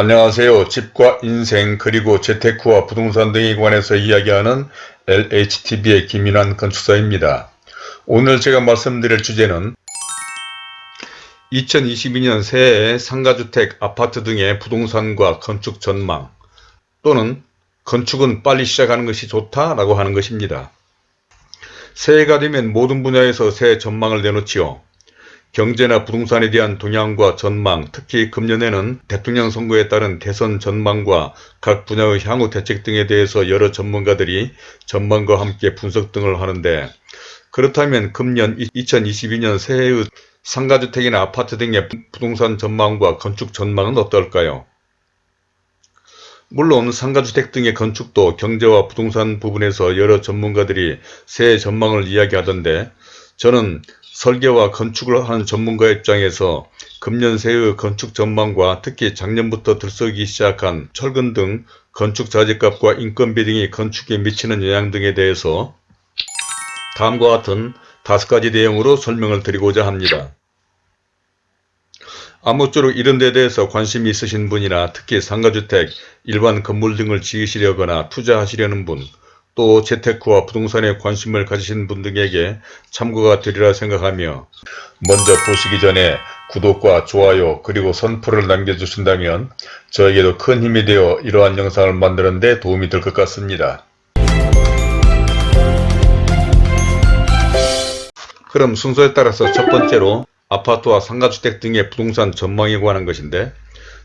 안녕하세요. 집과 인생 그리고 재테크와 부동산 등에 관해서 이야기하는 LHTV의 김인환 건축사입니다. 오늘 제가 말씀드릴 주제는 2022년 새해 상가주택, 아파트 등의 부동산과 건축 전망 또는 건축은 빨리 시작하는 것이 좋다라고 하는 것입니다. 새해가 되면 모든 분야에서 새해 전망을 내놓지요. 경제나 부동산에 대한 동향과 전망, 특히 금년에는 대통령 선거에 따른 대선 전망과 각 분야의 향후 대책 등에 대해서 여러 전문가들이 전망과 함께 분석 등을 하는데 그렇다면 금년 2022년 새해의 상가주택이나 아파트 등의 부동산 전망과 건축 전망은 어떨까요? 물론 상가주택 등의 건축도 경제와 부동산 부분에서 여러 전문가들이 새해 전망을 이야기하던데 저는 설계와 건축을 하는 전문가 입장에서 금년 새해의 건축 전망과 특히 작년부터 들썩이기 시작한 철근 등 건축 자재값과 인건비 등이 건축에 미치는 영향 등에 대해서 다음과 같은 다섯 가지 내용으로 설명을 드리고자 합니다. 아무쪼록 이런 데 대해서 관심이 있으신 분이나 특히 상가주택, 일반 건물 등을 지으시려거나 투자하시려는 분, 또 재테크와 부동산에 관심을 가지신 분 등에게 참고가 되리라 생각하며 먼저 보시기 전에 구독과 좋아요 그리고 선풀을 남겨주신다면 저에게도 큰 힘이 되어 이러한 영상을 만드는 데 도움이 될 것 같습니다. 그럼 순서에 따라서 첫 번째로 아파트와 상가주택 등의 부동산 전망에 관한 것인데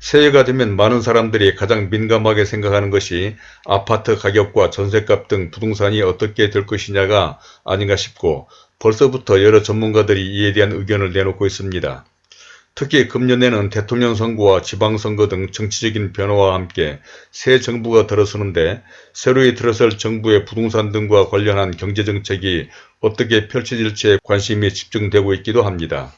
새해가 되면 많은 사람들이 가장 민감하게 생각하는 것이 아파트 가격과 전셋값 등 부동산이 어떻게 될 것이냐가 아닌가 싶고 벌써부터 여러 전문가들이 이에 대한 의견을 내놓고 있습니다. 특히 금년에는 대통령 선거와 지방선거 등 정치적인 변화와 함께 새 정부가 들어서는데 새로이 들어설 정부의 부동산 등과 관련한 경제정책이 어떻게 펼쳐질지에 관심이 집중되고 있기도 합니다.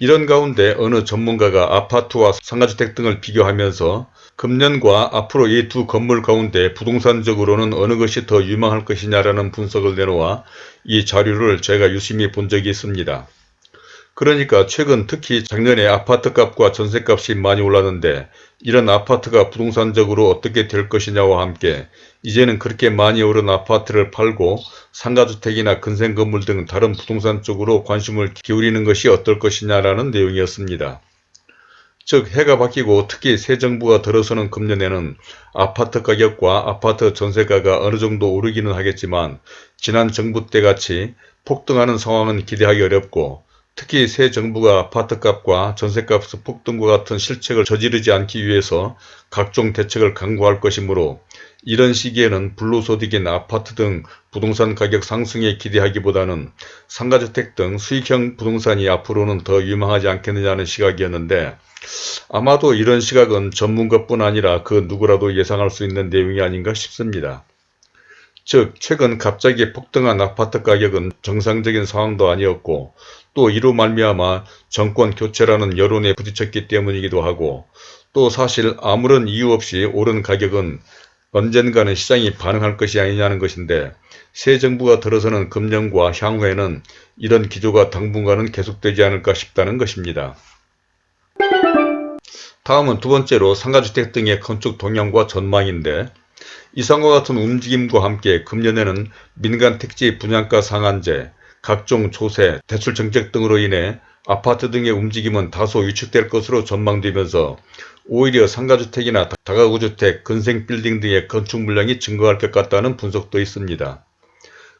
이런 가운데 어느 전문가가 아파트와 상가주택 등을 비교하면서 금년과 앞으로 이 두 건물 가운데 부동산적으로는 어느 것이 더 유망할 것이냐라는 분석을 내놓아 이 자료를 제가 유심히 본 적이 있습니다. 그러니까 최근 특히 작년에 아파트값과 전세값이 많이 올랐는데 이런 아파트가 부동산적으로 어떻게 될 것이냐와 함께 이제는 그렇게 많이 오른 아파트를 팔고 상가주택이나 근생건물 등 다른 부동산 쪽으로 관심을 기울이는 것이 어떨 것이냐라는 내용이었습니다. 즉 해가 바뀌고 특히 새 정부가 들어서는 금년에는 아파트 가격과 아파트 전세가가 어느 정도 오르기는 하겠지만 지난 정부 때같이 폭등하는 상황은 기대하기 어렵고 특히 새 정부가 아파트값과 전세값 폭등과 같은 실책을 저지르지 않기 위해서 각종 대책을 강구할 것이므로 이런 시기에는 불로소득인 아파트 등 부동산 가격 상승에 기대하기보다는 상가주택 등 수익형 부동산이 앞으로는 더 유망하지 않겠느냐는 시각이었는데 아마도 이런 시각은 전문가뿐 아니라 그 누구라도 예상할 수 있는 내용이 아닌가 싶습니다. 즉 최근 갑자기 폭등한 아파트 가격은 정상적인 상황도 아니었고 또 이로 말미암아 정권 교체라는 여론에 부딪혔기 때문이기도 하고 또 사실 아무런 이유 없이 오른 가격은 언젠가는 시장이 반응할 것이 아니냐는 것인데 새 정부가 들어서는 금년과 향후에는 이런 기조가 당분간은 계속되지 않을까 싶다는 것입니다. 다음은 두 번째로 상가주택 등의 건축 동향과 전망인데 이상과 같은 움직임과 함께 금년에는 민간 택지 분양가 상한제, 각종 조세, 대출 정책 등으로 인해 아파트 등의 움직임은 다소 위축될 것으로 전망되면서 오히려 상가주택이나 다가구주택, 근생빌딩 등의 건축 물량이 증가할 것 같다는 분석도 있습니다.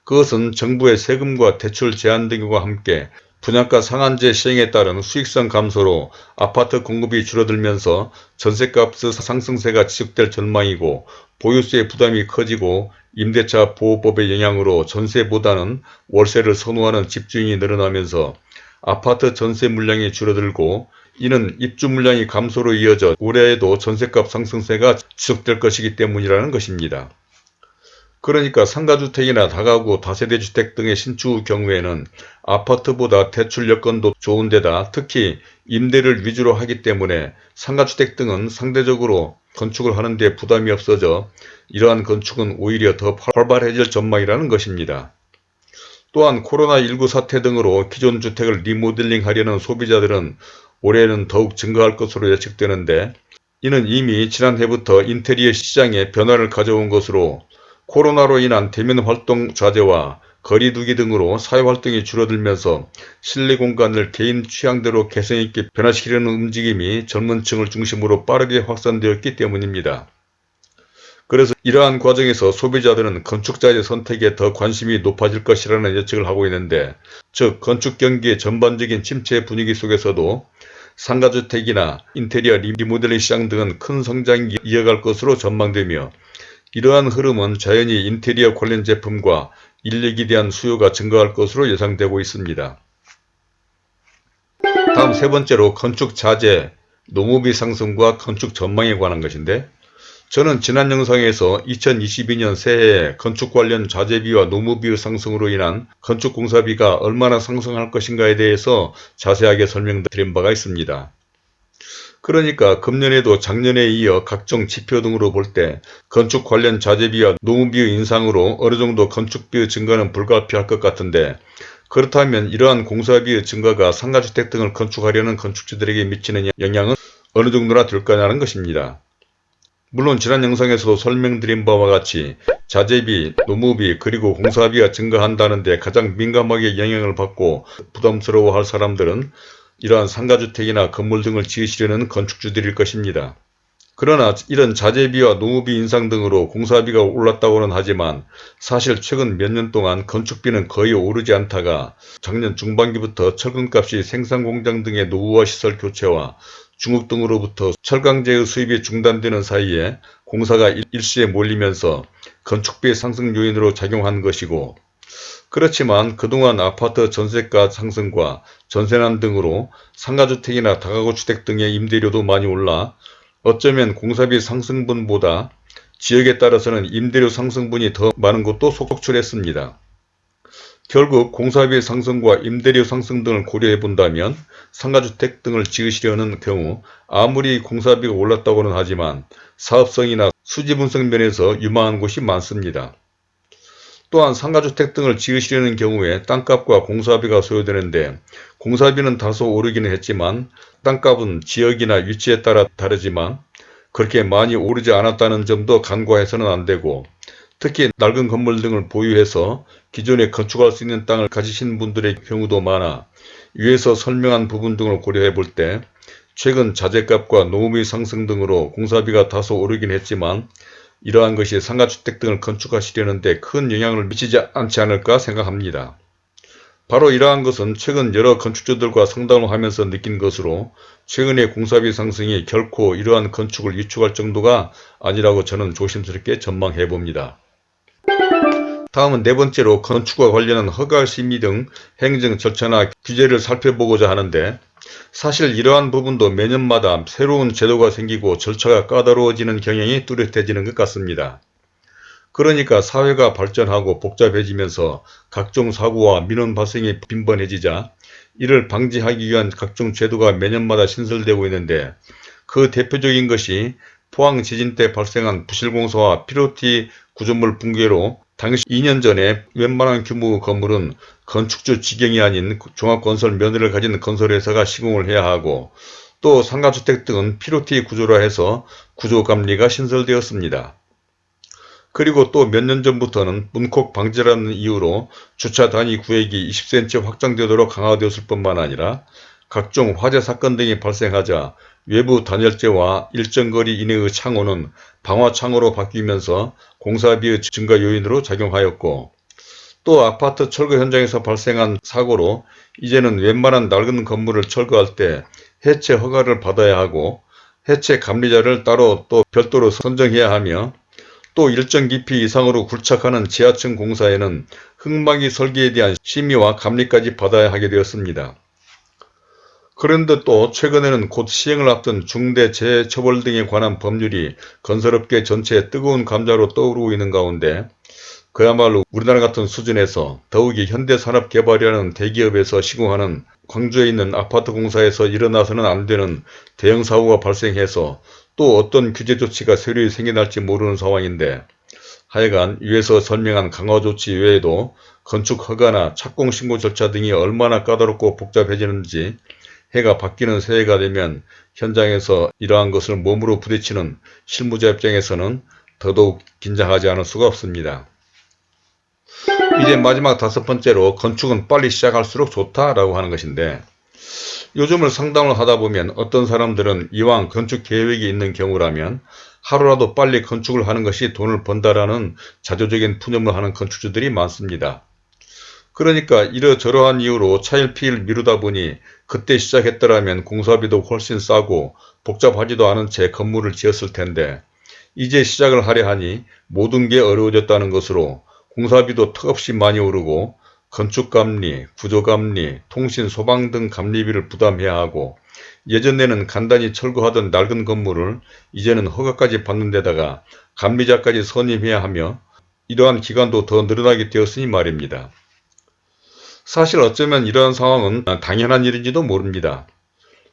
그것은 정부의 세금과 대출 제한 등과 함께 분양가 상한제 시행에 따른 수익성 감소로 아파트 공급이 줄어들면서 전셋값 상승세가 지속될 전망이고 보유세 부담이 커지고 임대차 보호법의 영향으로 전세보다는 월세를 선호하는 집주인이 늘어나면서 아파트 전세 물량이 줄어들고 이는 입주 물량이 감소로 이어져 올해에도 전세값 상승세가 지속될 것이기 때문이라는 것입니다. 그러니까 상가주택이나 다가구 다세대주택 등의 신축 경우에는 아파트보다 대출 여건도 좋은 데다 특히 임대를 위주로 하기 때문에 상가주택 등은 상대적으로 건축을 하는 데 부담이 없어져 이러한 건축은 오히려 더 활발해질 전망이라는 것입니다. 또한 코로나19 사태 등으로 기존 주택을 리모델링 하려는 소비자들은 올해는 더욱 증가할 것으로 예측되는데 이는 이미 지난해부터 인테리어 시장에 변화를 가져온 것으로 코로나로 인한 대면 활동 자제와 거리 두기 등으로 사회활동이 줄어들면서 실내 공간을 개인 취향대로 개성있게 변화시키려는 움직임이 젊은 층을 중심으로 빠르게 확산되었기 때문입니다. 그래서 이러한 과정에서 소비자들은 건축자의 선택에 더 관심이 높아질 것이라는 예측을 하고 있는데 즉 건축 경기의 전반적인 침체 분위기 속에서도 상가주택이나 인테리어 리모델링 시장 등은 큰 성장이 이어갈 것으로 전망되며 이러한 흐름은 자연히 인테리어 관련 제품과 인력에 대한 수요가 증가할 것으로 예상되고 있습니다. 다음 세 번째로 건축 자재, 노무비 상승과 건축 전망에 관한 것인데 저는 지난 영상에서 2022년 새해에 건축 관련 자재비와 노무비의 상승으로 인한 건축 공사비가 얼마나 상승할 것인가에 대해서 자세하게 설명드린 바가 있습니다. 그러니까 금년에도 작년에 이어 각종 지표 등으로 볼 때 건축 관련 자재비와 노무비의 인상으로 어느 정도 건축비의 증가는 불가피할 것 같은데 그렇다면 이러한 공사비의 증가가 상가주택 등을 건축하려는 건축주들에게 미치는 영향은 어느 정도나 될까냐는 것입니다. 물론 지난 영상에서도 설명드린 바와 같이 자재비, 노무비 그리고 공사비가 증가한다는 데 가장 민감하게 영향을 받고 부담스러워할 사람들은 이러한 상가주택이나 건물 등을 지으시려는 건축주들일 것입니다. 그러나 이런 자재비와 노무비 인상 등으로 공사비가 올랐다고는 하지만 사실 최근 몇 년 동안 건축비는 거의 오르지 않다가 작년 중반기부터 철근값이 생산공장 등의 노후화 시설 교체와 중국 등으로부터 철강제의 수입이 중단되는 사이에 공사가 일시에 몰리면서 건축비 상승 요인으로 작용한 것이고 그렇지만 그동안 아파트 전세가 상승과 전세난 등으로 상가주택이나 다가구주택 등의 임대료도 많이 올라 어쩌면 공사비 상승분보다 지역에 따라서는 임대료 상승분이 더 많은 것도 속출했습니다. 결국 공사비 상승과 임대료 상승 등을 고려해 본다면 상가주택 등을 지으시려는 경우 아무리 공사비가 올랐다고는 하지만 사업성이나 수지분석 면에서 유망한 곳이 많습니다. 또한 상가주택 등을 지으시려는 경우에 땅값과 공사비가 소요되는데 공사비는 다소 오르기는 했지만 땅값은 지역이나 위치에 따라 다르지만 그렇게 많이 오르지 않았다는 점도 간과해서는 안되고 특히 낡은 건물 등을 보유해서 기존에 건축할 수 있는 땅을 가지신 분들의 경우도 많아 위에서 설명한 부분 등을 고려해 볼 때 최근 자재값과 노무비 상승 등으로 공사비가 다소 오르긴 했지만 이러한 것이 상가주택 등을 건축하시려는 데 큰 영향을 미치지 않지 않을까 생각합니다. 바로 이러한 것은 최근 여러 건축주들과 상담을 하면서 느낀 것으로 최근의 공사비 상승이 결코 이러한 건축을 위축할 정도가 아니라고 저는 조심스럽게 전망해 봅니다. 다음은 네 번째로 건축과 관련한 허가 심의 등 행정 절차나 규제를 살펴보고자 하는데 사실 이러한 부분도 매년마다 새로운 제도가 생기고 절차가 까다로워지는 경향이 뚜렷해지는 것 같습니다. 그러니까 사회가 발전하고 복잡해지면서 각종 사고와 민원 발생이 빈번해지자 이를 방지하기 위한 각종 제도가 매년마다 신설되고 있는데 그 대표적인 것이 포항 지진 때 발생한 부실공사와 피로티 구조물 붕괴로 당시 2년 전에 웬만한 규모의 건물은 건축주 지경이 아닌 종합건설 면허를 가진 건설회사가 시공을 해야 하고 또 상가주택 등은 피로티 구조라 해서 구조감리가 신설되었습니다. 그리고 또 몇 년 전부터는 문콕 방지라는 이유로 주차 단위 구획이 20cm 확장되도록 강화되었을 뿐만 아니라 각종 화재 사건 등이 발생하자 외부 단열재와 일정 거리 이내의 창호는 방화창호로 바뀌면서 공사비의 증가 요인으로 작용하였고 또 아파트 철거 현장에서 발생한 사고로 이제는 웬만한 낡은 건물을 철거할 때 해체 허가를 받아야 하고 해체 감리자를 따로 또 별도로 선정해야 하며 또 일정 깊이 이상으로 굴착하는 지하층 공사에는 흙막이 설계에 대한 심의와 감리까지 받아야 하게 되었습니다. 그런데 또 최근에는 곧 시행을 앞둔 중대재해처벌 등에 관한 법률이 건설업계 전체에 뜨거운 감자로 떠오르고 있는 가운데 그야말로 우리나라 같은 수준에서 더욱이 현대산업개발이라는 대기업에서 시공하는 광주에 있는 아파트 공사에서 일어나서는 안 되는 대형 사고가 발생해서 또 어떤 규제 조치가 새로이 생겨날지 모르는 상황인데 하여간 위에서 설명한 강화 조치 외에도 건축 허가나 착공 신고 절차 등이 얼마나 까다롭고 복잡해지는지 해가 바뀌는 새해가 되면 현장에서 이러한 것을 몸으로 부딪히는 실무자 입장에서는 더더욱 긴장하지 않을 수가 없습니다. 이제 마지막 다섯 번째로 건축은 빨리 시작할수록 좋다라고 하는 것인데 요즘을 상담을 하다 보면 어떤 사람들은 이왕 건축 계획이 있는 경우라면 하루라도 빨리 건축을 하는 것이 돈을 번다라는 자조적인 푸념을 하는 건축주들이 많습니다. 그러니까 이러저러한 이유로 차일피일 미루다 보니 그때 시작했더라면 공사비도 훨씬 싸고 복잡하지도 않은 채 건물을 지었을 텐데 이제 시작을 하려 하니 모든 게 어려워졌다는 것으로 공사비도 턱없이 많이 오르고 건축감리, 구조감리, 통신, 소방 등 감리비를 부담해야 하고 예전에는 간단히 철거하던 낡은 건물을 이제는 허가까지 받는 데다가 감리자까지 선임해야 하며 이러한 기간도 더 늘어나게 되었으니 말입니다. 사실 어쩌면 이러한 상황은 당연한 일인지도 모릅니다.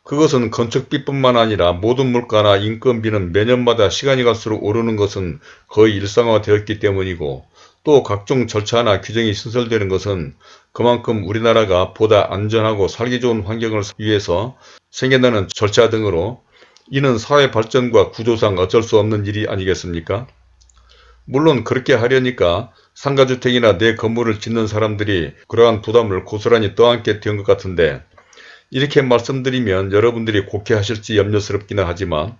그것은 건축비뿐만 아니라 모든 물가나 인건비는 매년마다 시간이 갈수록 오르는 것은 거의 일상화되었기 때문이고 또 각종 절차나 규정이 신설되는 것은 그만큼 우리나라가 보다 안전하고 살기 좋은 환경을 위해서 생겨나는 절차 등으로 이는 사회 발전과 구조상 어쩔 수 없는 일이 아니겠습니까? 물론 그렇게 하려니까 상가주택이나 내 건물을 짓는 사람들이 그러한 부담을 고스란히 떠안게 된 것 같은데 이렇게 말씀드리면 여러분들이 곡해하실지 염려스럽기는 하지만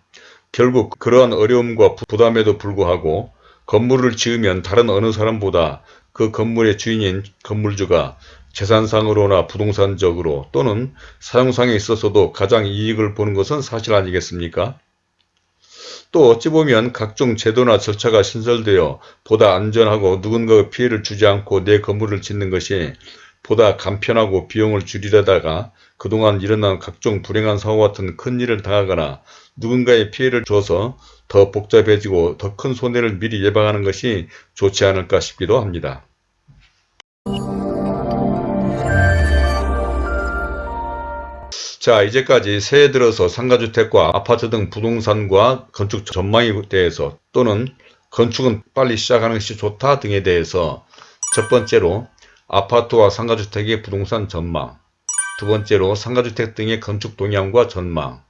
결국 그러한 어려움과 부담에도 불구하고 건물을 지으면 다른 어느 사람보다 그 건물의 주인인 건물주가 재산상으로나 부동산적으로 또는 사용상에 있어서도 가장 이익을 보는 것은 사실 아니겠습니까? 또 어찌 보면 각종 제도나 절차가 신설되어 보다 안전하고 누군가의 피해를 주지 않고 내 건물을 짓는 것이 보다 간편하고 비용을 줄이려다가 그동안 일어난 각종 불행한 사고 같은 큰 일을 당하거나 누군가의 피해를 줘서 더 복잡해지고 더 큰 손해를 미리 예방하는 것이 좋지 않을까 싶기도 합니다. 자 이제까지 새해 들어서 상가주택과 아파트 등 부동산과 건축 전망에 대해서 또는 건축은 빨리 시작하는 것이 좋다 등에 대해서 첫 번째로 아파트와 상가주택의 부동산 전망 두 번째로 상가주택 등의 건축 동향과 전망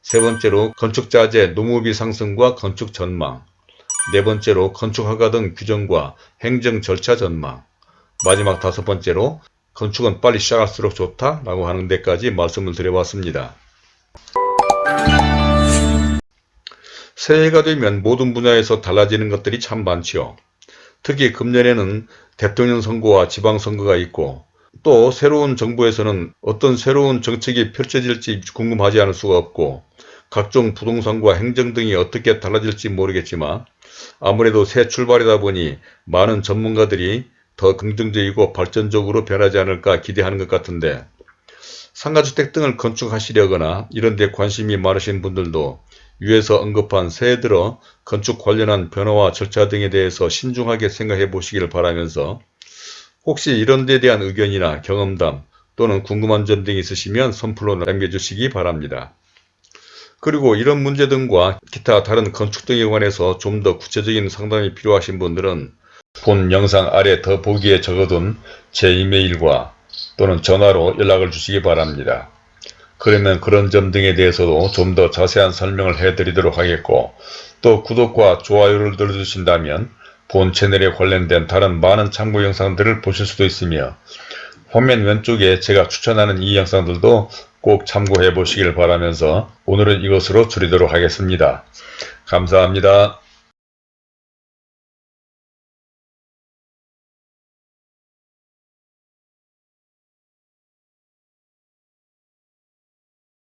세 번째로 건축자재 노무비 상승과 건축 전망 네 번째로 건축허가 등 규정과 행정 절차 전망 마지막 다섯 번째로 건축은 빨리 시작할수록 좋다 라고 하는 데까지 말씀을 드려봤습니다. 새해가 되면 모든 분야에서 달라지는 것들이 참 많지요. 특히 금년에는 대통령 선거와 지방선거가 있고 또 새로운 정부에서는 어떤 새로운 정책이 펼쳐질지 궁금하지 않을 수가 없고 각종 부동산과 행정 등이 어떻게 달라질지 모르겠지만 아무래도 새 출발이다 보니 많은 전문가들이 더 긍정적이고 발전적으로 변하지 않을까 기대하는 것 같은데 상가주택 등을 건축하시려거나 이런 데 관심이 많으신 분들도 위에서 언급한 새해 들어 건축 관련한 변화와 절차 등에 대해서 신중하게 생각해 보시길 바라면서 혹시 이런 데 대한 의견이나 경험담 또는 궁금한 점 등이 있으시면 선플로 남겨주시기 바랍니다. 그리고 이런 문제 등과 기타 다른 건축 등에 관해서 좀 더 구체적인 상담이 필요하신 분들은 본 영상 아래 더 보기에 적어둔 제 이메일과 또는 전화로 연락을 주시기 바랍니다. 그러면 그런 점 등에 대해서도 좀 더 자세한 설명을 해드리도록 하겠고 또 구독과 좋아요를 눌러주신다면 본 채널에 관련된 다른 많은 참고 영상들을 보실 수도 있으며 화면 왼쪽에 제가 추천하는 이 영상들도 꼭 참고해 보시길 바라면서 오늘은 이것으로 줄이도록 하겠습니다. 감사합니다.